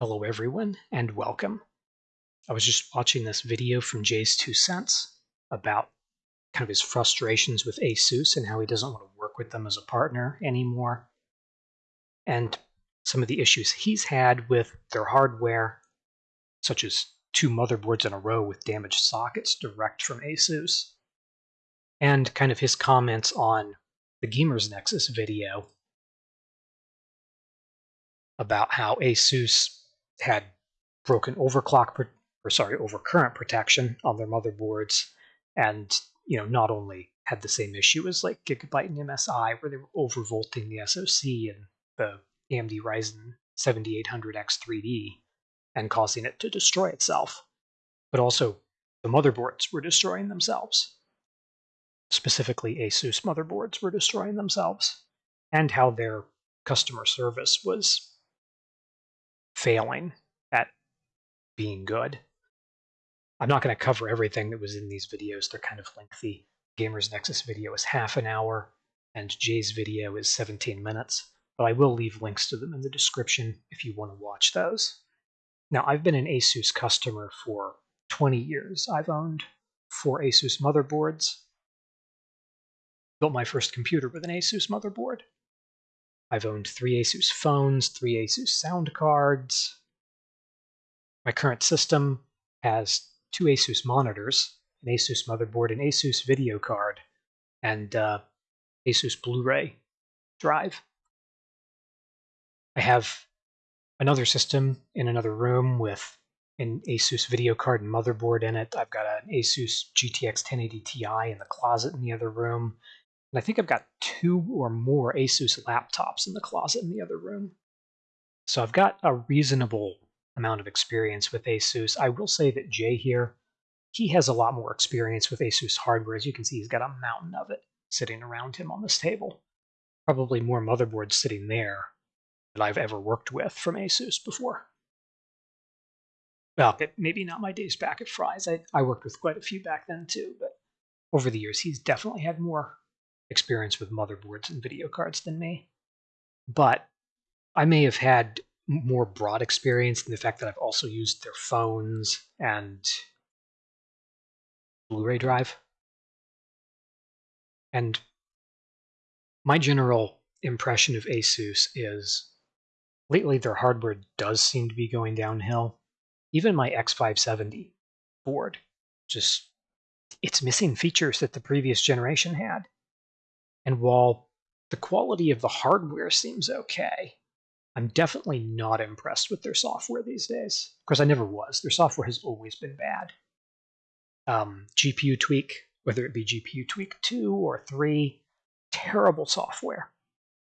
Hello everyone and welcome. I was just watching this video from JayzTwoCents about kind of his frustrations with ASUS and how he doesn't want to work with them as a partner anymore. And some of the issues he's had with their hardware, such as two motherboards in a row with damaged sockets direct from ASUS. And kind of his comments on the Gamers Nexus video about how ASUS had broken overclock or sorry overcurrent protection on their motherboards, and you know not only had the same issue as like Gigabyte and MSI where they were overvolting the SoC and the AMD Ryzen 7800X 3D and causing it to destroy itself, but also the motherboards were destroying themselves. Specifically, Asus motherboards were destroying themselves, and how their customer service was failing at being good. I'm not going to cover everything that was in these videos. They're kind of lengthy. Gamers Nexus video is half an hour, and Jay's video is 17 minutes, but I will leave links to them in the description if you want to watch those. Now, I've been an Asus customer for 20 years. I've owned four Asus motherboards, built my first computer with an Asus motherboard, I've owned three Asus phones, three Asus sound cards. My current system has two Asus monitors, an Asus motherboard, an Asus video card, and uh, Asus Blu-ray drive. I have another system in another room with an Asus video card and motherboard in it. I've got an Asus GTX 1080 Ti in the closet in the other room, and I think I've got two or more Asus laptops in the closet in the other room. So I've got a reasonable amount of experience with Asus. I will say that Jay here, he has a lot more experience with Asus hardware. As you can see, he's got a mountain of it sitting around him on this table. Probably more motherboards sitting there than I've ever worked with from Asus before. Well, maybe not my days back at Fry's. I, I worked with quite a few back then too, but over the years, he's definitely had more experience with motherboards and video cards than me. But I may have had more broad experience in the fact that I've also used their phones and Blu-ray drive. And my general impression of Asus is lately their hardware does seem to be going downhill. Even my X570 board just it's missing features that the previous generation had. And while the quality of the hardware seems okay, I'm definitely not impressed with their software these days. Of course, I never was. Their software has always been bad. Um, GPU Tweak, whether it be GPU Tweak 2 or 3, terrible software.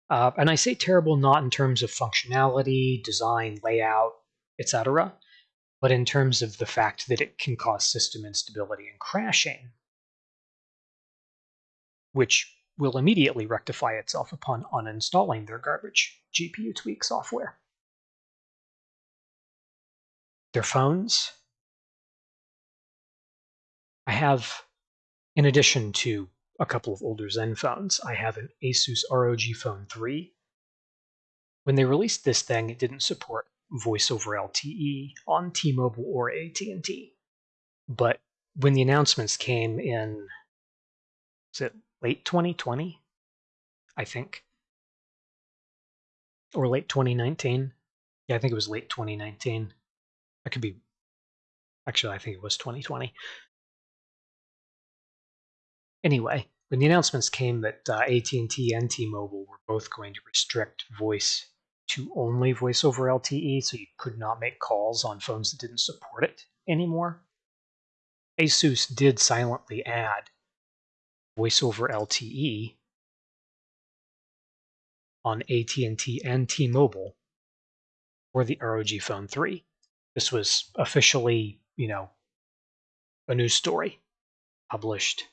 Uh, and I say terrible not in terms of functionality, design, layout, etc., but in terms of the fact that it can cause system instability and crashing, which will immediately rectify itself upon uninstalling their garbage GPU tweak software. Their phones. I have, in addition to a couple of older Zenfones, I have an Asus ROG Phone 3. When they released this thing, it didn't support voice over LTE on T-Mobile or AT&T. But when the announcements came in, was it late 2020, I think, or late 2019. Yeah, I think it was late 2019. I could be. Actually, I think it was 2020. Anyway, when the announcements came that uh, AT&T and T-Mobile were both going to restrict voice to only voice over LTE, so you could not make calls on phones that didn't support it anymore, ASUS did silently add voice over LTE on AT&T and T-Mobile for the ROG Phone 3. This was officially, you know, a news story published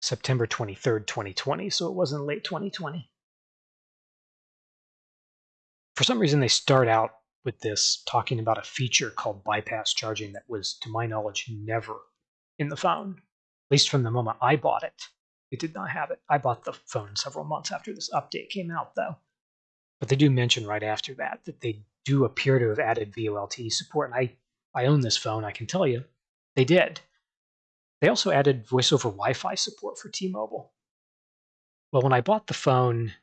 September 23rd, 2020, so it wasn't late 2020. For some reason, they start out with this talking about a feature called bypass charging that was, to my knowledge, never in the phone, at least from the moment I bought it. It did not have it. I bought the phone several months after this update came out, though. But they do mention right after that that they do appear to have added VoLTE support, and I, I own this phone, I can tell you, they did. They also added voice over Wi Fi support for T Mobile. Well, when I bought the phone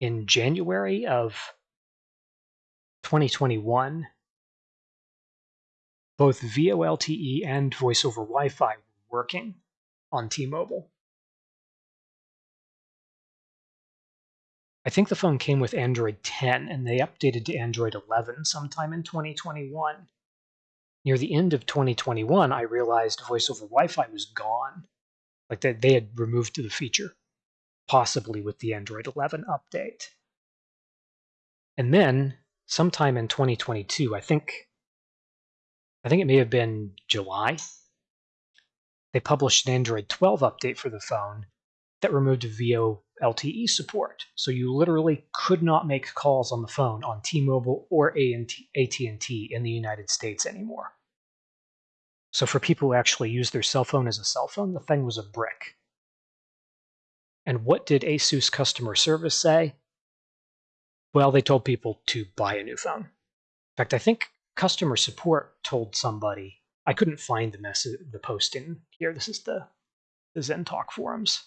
in January of 2021, both VoLTE and voice over Wi Fi were working on T Mobile. I think the phone came with Android 10 and they updated to Android 11 sometime in 2021. Near the end of 2021, I realized voice over Wi Fi was gone. Like that they had removed the feature, possibly with the Android 11 update. And then, sometime in 2022, I think I think it may have been July, they published an Android 12 update for the phone that removed VO LTE support. So you literally could not make calls on the phone on T-Mobile or AT&T in the United States anymore. So for people who actually use their cell phone as a cell phone, the thing was a brick. And what did ASUS customer service say? Well, they told people to buy a new phone. In fact, I think customer support told somebody I couldn't find the message, the post in here. This is the the ZenTalk forums.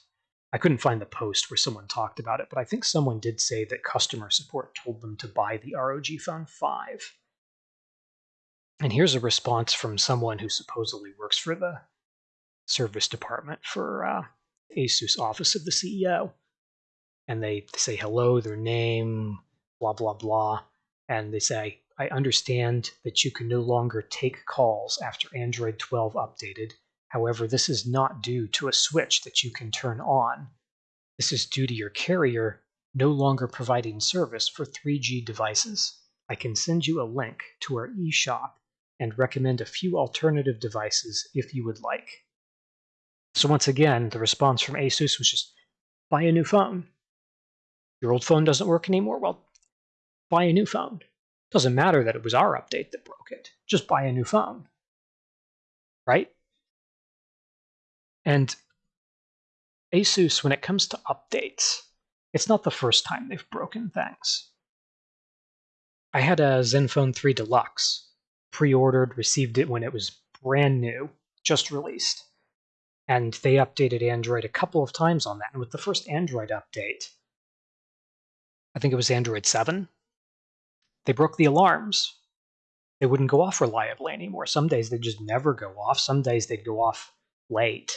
I couldn't find the post where someone talked about it, but I think someone did say that customer support told them to buy the ROG Phone 5. And here's a response from someone who supposedly works for the service department for uh, ASUS Office of the CEO. And they say hello, their name, blah, blah, blah. And they say, I understand that you can no longer take calls after Android 12 updated However, this is not due to a switch that you can turn on. This is due to your carrier no longer providing service for 3G devices. I can send you a link to our eShop and recommend a few alternative devices if you would like. So once again, the response from ASUS was just buy a new phone. Your old phone doesn't work anymore? Well, buy a new phone. Doesn't matter that it was our update that broke it. Just buy a new phone. Right? And Asus, when it comes to updates, it's not the first time they've broken things. I had a Zenfone 3 Deluxe, pre ordered, received it when it was brand new, just released. And they updated Android a couple of times on that. And with the first Android update, I think it was Android 7, they broke the alarms. They wouldn't go off reliably anymore. Some days they'd just never go off, some days they'd go off late.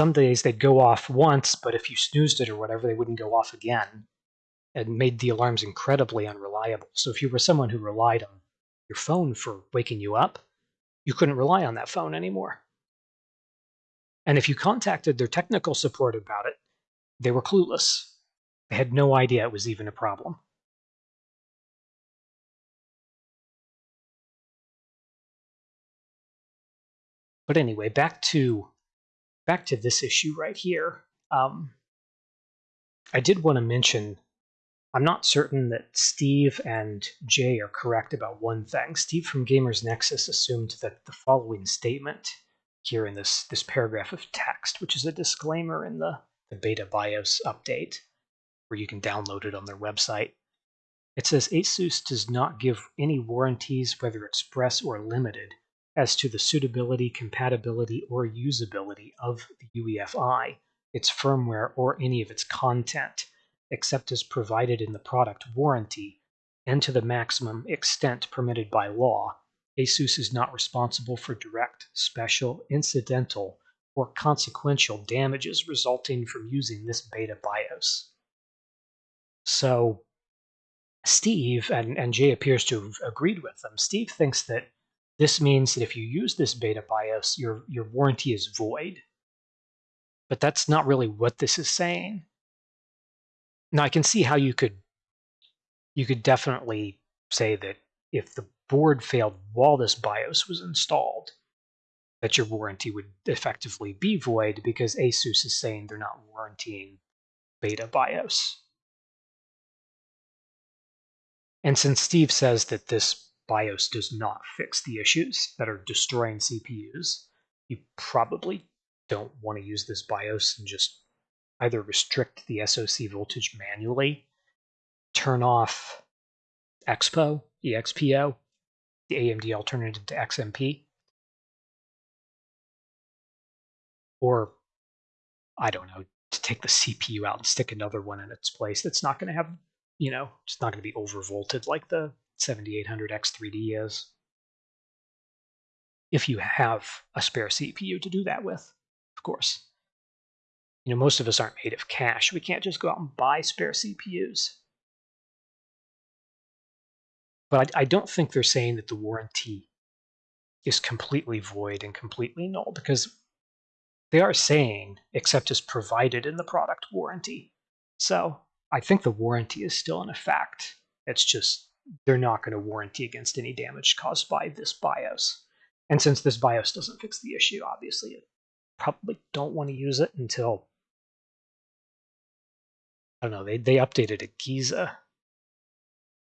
some days they'd go off once, but if you snoozed it or whatever, they wouldn't go off again and made the alarms incredibly unreliable. So if you were someone who relied on your phone for waking you up, you couldn't rely on that phone anymore. And if you contacted their technical support about it, they were clueless. They had no idea it was even a problem. But anyway, back to back to this issue right here, um, I did want to mention I'm not certain that Steve and Jay are correct about one thing. Steve from Gamers Nexus assumed that the following statement here in this, this paragraph of text, which is a disclaimer in the, the beta BIOS update, where you can download it on their website. It says ASUS does not give any warranties, whether express or limited, as to the suitability, compatibility, or usability of the UEFI, its firmware, or any of its content, except as provided in the product warranty, and to the maximum extent permitted by law. ASUS is not responsible for direct, special, incidental, or consequential damages resulting from using this beta BIOS. So, Steve, and, and Jay appears to have agreed with them, Steve thinks that this means that if you use this beta BIOS, your, your warranty is void. But that's not really what this is saying. Now I can see how you could you could definitely say that if the board failed while this BIOS was installed, that your warranty would effectively be void because ASUS is saying they're not warranting beta BIOS. And since Steve says that this BIOS does not fix the issues that are destroying CPUs, you probably don't want to use this BIOS and just either restrict the SOC voltage manually, turn off Expo, EXPO, the AMD alternative to XMP, or I don't know, to take the CPU out and stick another one in its place. That's not going to have, you know, it's not going to be overvolted like the 7800X3D is. If you have a spare CPU to do that with, of course. You know, most of us aren't made of cash. We can't just go out and buy spare CPUs. But I, I don't think they're saying that the warranty is completely void and completely null because they are saying except as provided in the product warranty. So I think the warranty is still in effect. It's just they're not going to warranty against any damage caused by this BIOS. And since this BIOS doesn't fix the issue, obviously, you probably don't want to use it until I don't know. They they updated a Giza,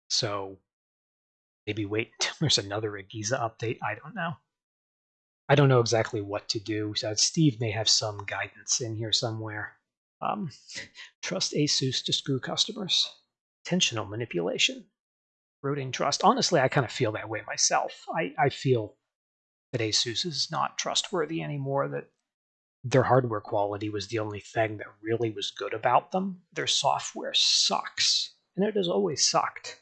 so maybe wait until there's another AGESA update. I don't know. I don't know exactly what to do. So Steve may have some guidance in here somewhere. Um, trust ASUS to screw customers. Intentional manipulation. Eroding trust. Honestly, I kind of feel that way myself. I, I feel that ASUS is not trustworthy anymore, that their hardware quality was the only thing that really was good about them. Their software sucks, and it has always sucked.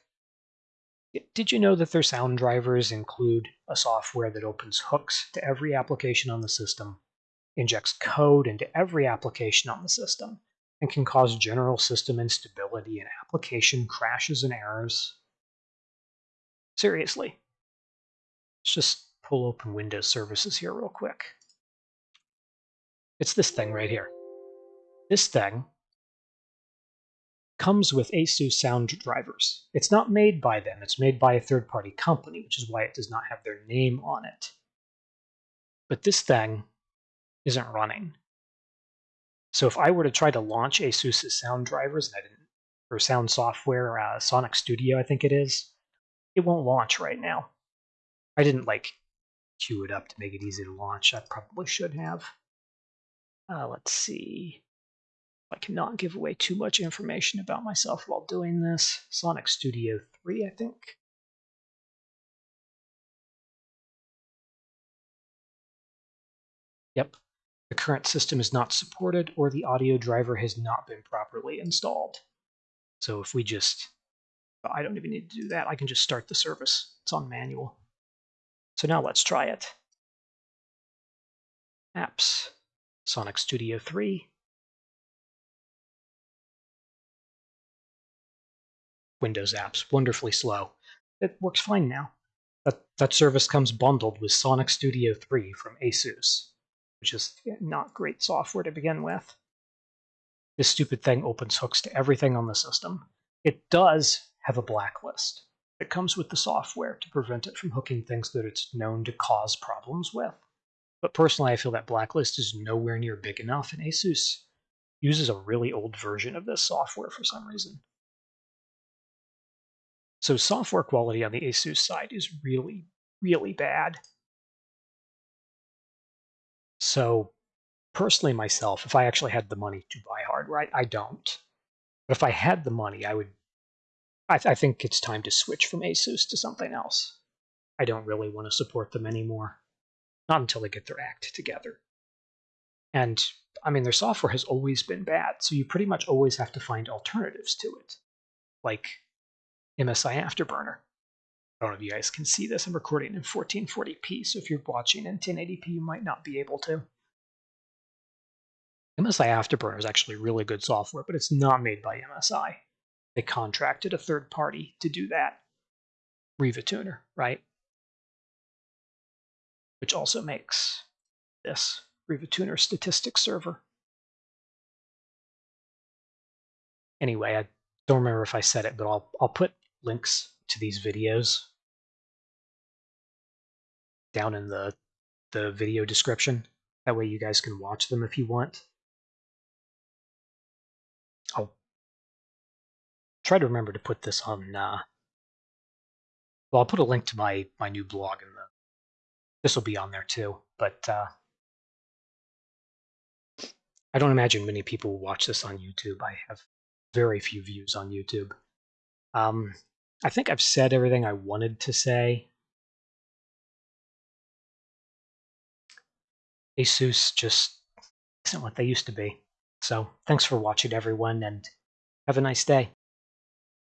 Did you know that their sound drivers include a software that opens hooks to every application on the system, injects code into every application on the system, and can cause general system instability and application crashes and errors? Seriously. Let's just pull open Windows services here real quick. It's this thing right here. This thing comes with ASUS sound drivers. It's not made by them, it's made by a third party company, which is why it does not have their name on it. But this thing isn't running. So if I were to try to launch ASUS sound drivers, and I didn't, or sound software, uh, Sonic Studio, I think it is, it won't launch right now. I didn't like queue it up to make it easy to launch. I probably should have. Uh, let's see. I cannot give away too much information about myself while doing this. Sonic Studio 3, I think. Yep. The current system is not supported or the audio driver has not been properly installed. So if we just, I don't even need to do that. I can just start the service. It's on manual. So now let's try it. Apps, Sonic Studio 3, Windows apps, wonderfully slow. It works fine now. That, that service comes bundled with Sonic Studio 3 from ASUS, which is not great software to begin with. This stupid thing opens hooks to everything on the system. It does have a blacklist that comes with the software to prevent it from hooking things that it's known to cause problems with. But personally, I feel that blacklist is nowhere near big enough, and ASUS uses a really old version of this software for some reason. So software quality on the ASUS side is really, really bad. So personally myself, if I actually had the money to buy hardware, I, I don't. But if I had the money, I would. I, th I think it's time to switch from ASUS to something else. I don't really want to support them anymore. Not until they get their act together. And I mean, their software has always been bad, so you pretty much always have to find alternatives to it. Like MSI Afterburner. I don't know if you guys can see this. I'm recording in 1440p, so if you're watching in 1080p, you might not be able to. MSI Afterburner is actually really good software, but it's not made by MSI. They contracted a third party to do that. RivaTuner, right? Which also makes this RivaTuner statistics server. Anyway, I don't remember if I said it, but I'll I'll put links to these videos down in the the video description. That way you guys can watch them if you want. I'll try to remember to put this on uh, well I'll put a link to my my new blog in the this will be on there too. But uh I don't imagine many people watch this on YouTube. I have very few views on YouTube. Um, I think I've said everything I wanted to say. Asus just isn't what they used to be. So thanks for watching, everyone, and have a nice day.